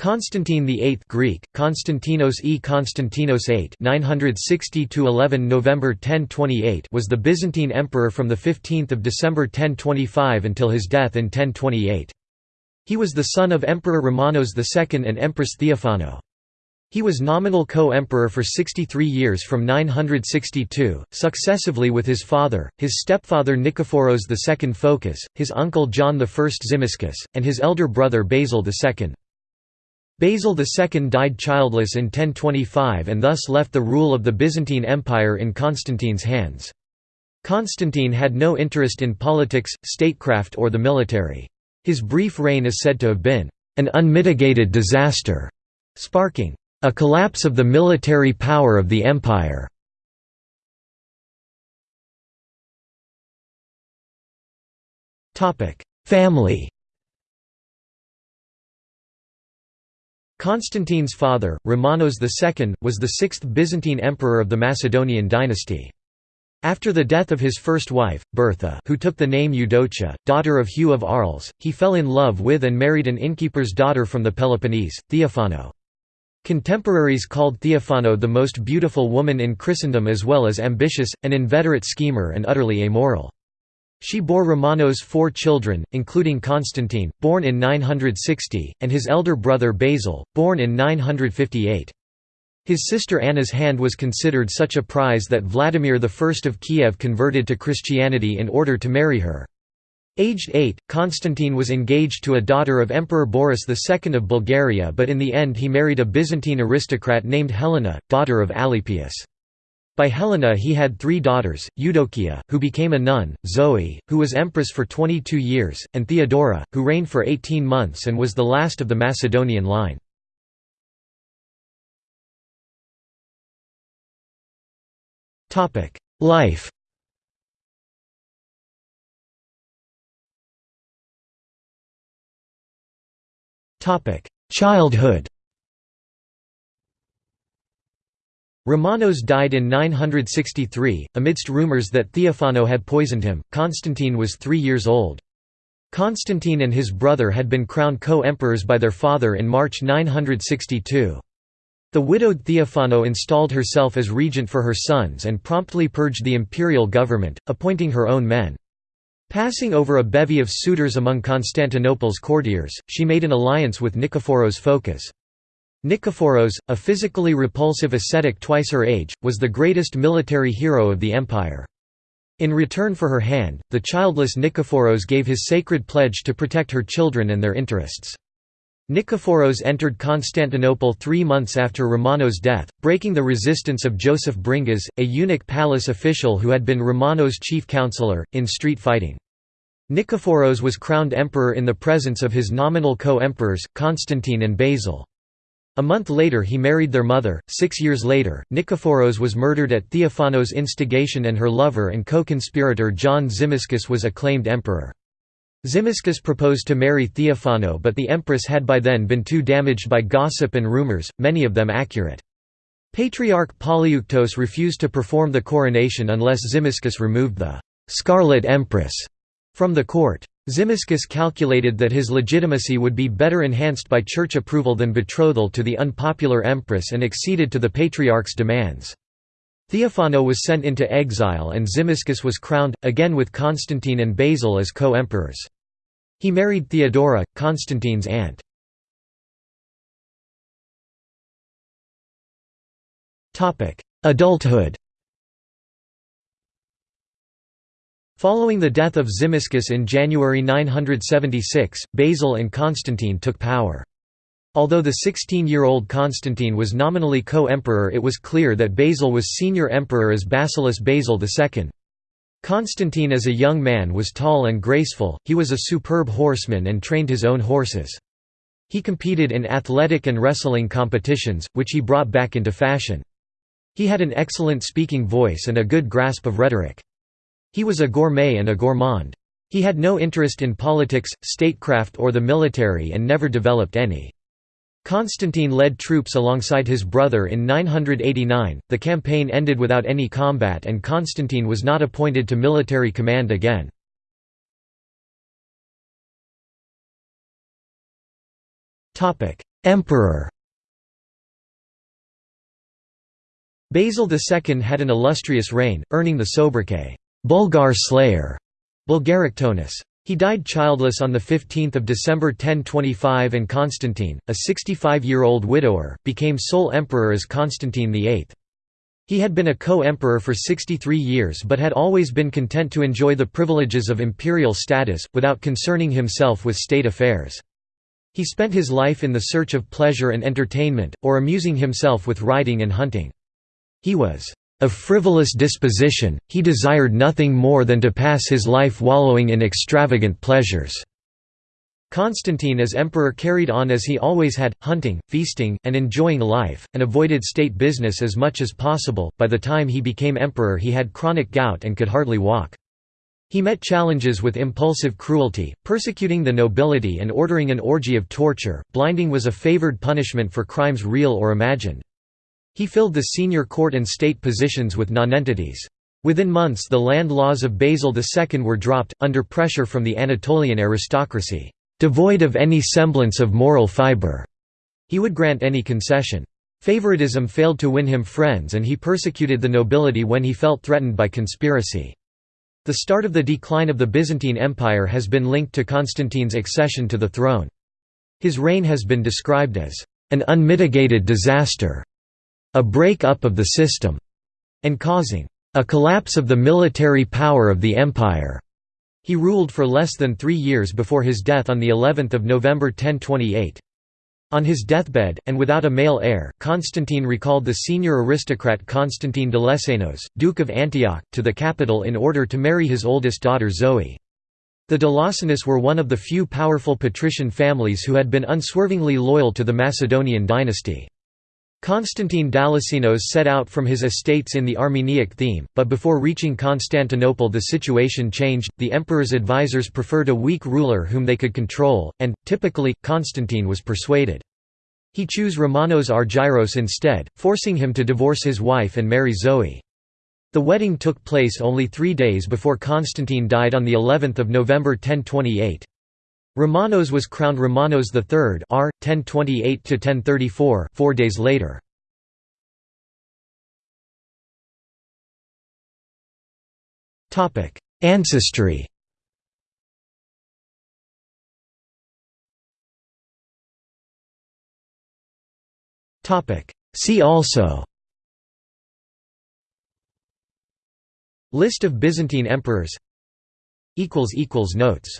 Constantine VIII Greek, Konstantinos e Konstantinos VIII 960 November 1028 was the Byzantine emperor from 15 December 1025 until his death in 1028. He was the son of Emperor Romanos II and Empress Theophano. He was nominal co-emperor for 63 years from 962, successively with his father, his stepfather Nikephoros II Phocas, his uncle John I Zimisces, and his elder brother Basil II. Basil II died childless in 1025 and thus left the rule of the Byzantine Empire in Constantine's hands. Constantine had no interest in politics, statecraft or the military. His brief reign is said to have been an unmitigated disaster, sparking a collapse of the military power of the empire. Family Constantine's father, Romanos II, was the sixth Byzantine emperor of the Macedonian dynasty. After the death of his first wife, Bertha who took the name Eudocia, daughter of Hugh of Arles, he fell in love with and married an innkeeper's daughter from the Peloponnese, Theophano. Contemporaries called Theophano the most beautiful woman in Christendom as well as ambitious, an inveterate schemer and utterly amoral. She bore Romanos four children, including Constantine, born in 960, and his elder brother Basil, born in 958. His sister Anna's hand was considered such a prize that Vladimir I of Kiev converted to Christianity in order to marry her. Aged eight, Constantine was engaged to a daughter of Emperor Boris II of Bulgaria but in the end he married a Byzantine aristocrat named Helena, daughter of Alypius. By Helena he had three daughters, Eudokia, who became a nun, Zoe, who was empress for 22 years, and Theodora, who reigned for 18 months and was the last of the Macedonian line. Life Childhood Romanos died in 963, amidst rumors that Theophano had poisoned him. Constantine was three years old. Constantine and his brother had been crowned co-emperors by their father in March 962. The widowed Theophano installed herself as regent for her sons and promptly purged the imperial government, appointing her own men. Passing over a bevy of suitors among Constantinople's courtiers, she made an alliance with Nikephoros Phocas. Nikephoros, a physically repulsive ascetic twice her age, was the greatest military hero of the empire. In return for her hand, the childless Nikephoros gave his sacred pledge to protect her children and their interests. Nikephoros entered Constantinople three months after Romanos' death, breaking the resistance of Joseph Bringas, a eunuch palace official who had been Romanos' chief counselor, in street fighting. Nikephoros was crowned emperor in the presence of his nominal co-emperors, Constantine and Basil. A month later he married their mother. Six years later, Nikephoros was murdered at Theophanos' instigation and her lover and co-conspirator John Zimisces was acclaimed emperor. Zimisces proposed to marry Theophano but the empress had by then been too damaged by gossip and rumors, many of them accurate. Patriarch Polyeuctos refused to perform the coronation unless Zimisces removed the «scarlet empress» from the court. Zimisces calculated that his legitimacy would be better enhanced by church approval than betrothal to the unpopular empress and acceded to the patriarch's demands. Theophano was sent into exile and Zimisces was crowned, again with Constantine and Basil as co-emperors. He married Theodora, Constantine's aunt. Adulthood Following the death of Zimisces in January 976, Basil and Constantine took power. Although the 16-year-old Constantine was nominally co-emperor it was clear that Basil was senior emperor as basileus Basil II. Constantine as a young man was tall and graceful, he was a superb horseman and trained his own horses. He competed in athletic and wrestling competitions, which he brought back into fashion. He had an excellent speaking voice and a good grasp of rhetoric. He was a gourmet and a gourmand. He had no interest in politics, statecraft or the military and never developed any. Constantine led troops alongside his brother in 989, the campaign ended without any combat and Constantine was not appointed to military command again. Emperor Basil II had an illustrious reign, earning the sobriquet, Bulgar Slayer, Boulgaroktonos. He died childless on 15 December 1025 and Constantine, a 65-year-old widower, became sole emperor as Constantine VIII. He had been a co-emperor for 63 years but had always been content to enjoy the privileges of imperial status, without concerning himself with state affairs. He spent his life in the search of pleasure and entertainment, or amusing himself with riding and hunting. He was of frivolous disposition, he desired nothing more than to pass his life wallowing in extravagant pleasures. Constantine as emperor carried on as he always had, hunting, feasting, and enjoying life, and avoided state business as much as possible. By the time he became emperor, he had chronic gout and could hardly walk. He met challenges with impulsive cruelty, persecuting the nobility and ordering an orgy of torture. Blinding was a favored punishment for crimes real or imagined. He filled the senior court and state positions with nonentities. Within months the land laws of Basil II were dropped, under pressure from the Anatolian aristocracy devoid of any semblance of moral fiber. He would grant any concession. Favoritism failed to win him friends and he persecuted the nobility when he felt threatened by conspiracy. The start of the decline of the Byzantine Empire has been linked to Constantine's accession to the throne. His reign has been described as an unmitigated disaster, a break-up of the system, and causing a collapse of the military power of the empire. He ruled for less than three years before his death on of November 1028. On his deathbed, and without a male heir, Constantine recalled the senior aristocrat Constantine Dalassenos, Duke of Antioch, to the capital in order to marry his oldest daughter Zoe. The Dalassenos were one of the few powerful patrician families who had been unswervingly loyal to the Macedonian dynasty. Constantine Dalassenos set out from his estates in the Armeniac theme, but before reaching Constantinople the situation changed, the emperor's advisors preferred a weak ruler whom they could control, and, typically, Constantine was persuaded. He chose Romanos Argyros instead, forcing him to divorce his wife and marry Zoe. The wedding took place only three days before Constantine died on of November 1028. Romanos was crowned Romanos III R. 1028–1034 four days later. Ancestry Topic See also List of Byzantine emperors Notes